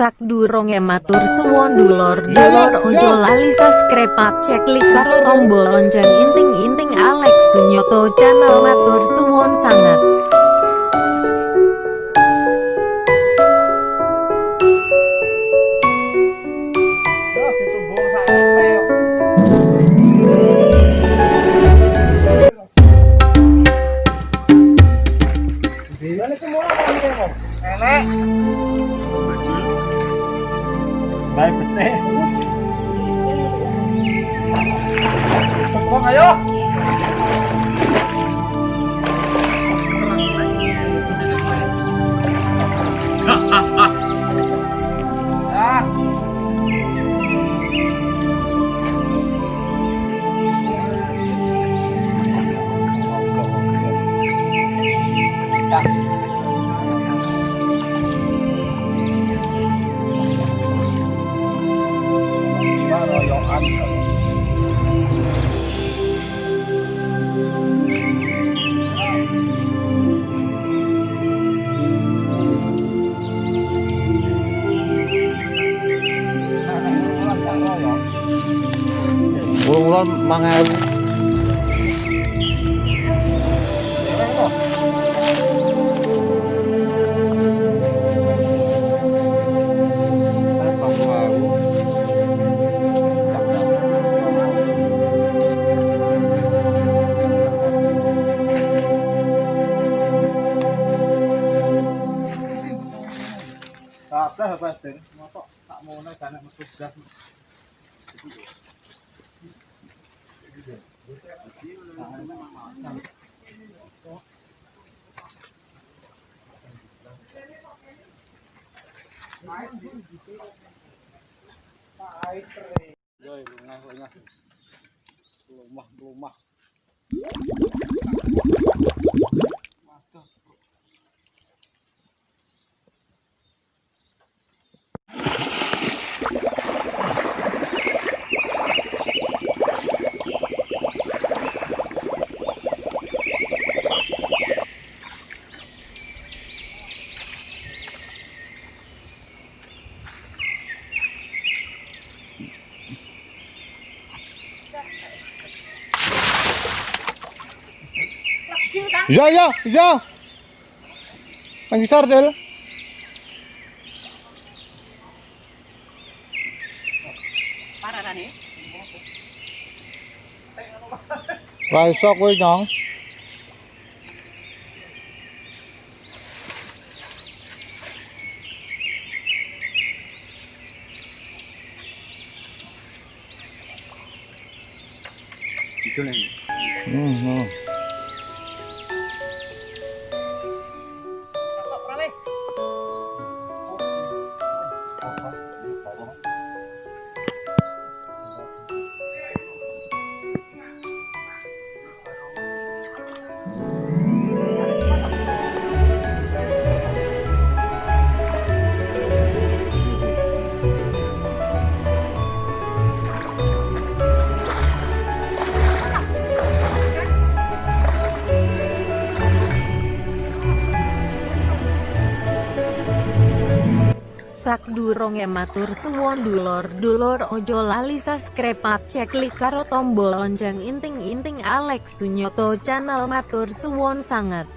Sak durung matur suwon dulur dulur. Ojo lali subscribe cek likat tombol lonceng inting inting Alex Sunyoto channel matur suwon sangat Vai pro terra. Socorro aí, ó! Mangan Kabeh Mas Den, motok tak mono jane metu gas. Yo, lungah lungah. Lumah lumah. Ya ya ya. Ang isar sel. Ra iso kowe nyong. Itu nih. Hmm, hmm. Sak durung matur suwon dulur dulur ojo lali subscribe cek karo tombol lonceng inting inting Alex Sunyoto channel matur suwon sangat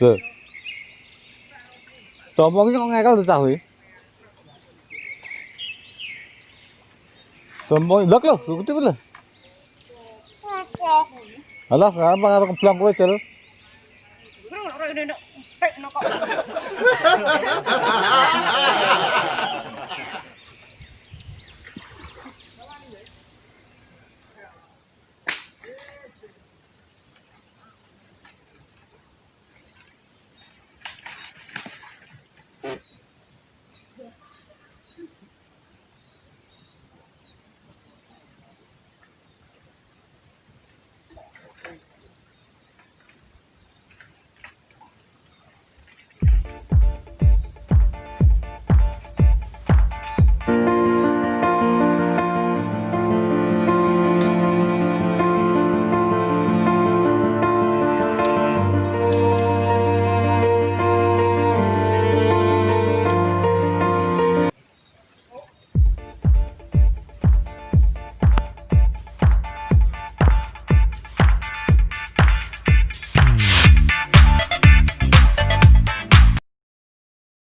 Lho. Tompo iki kok ngekel to cah kuwi? Tompo ndok lho, ikuti lho. Alah, apa karo keblang kowe, Cel? Bro, ora ndek. Pek nokok.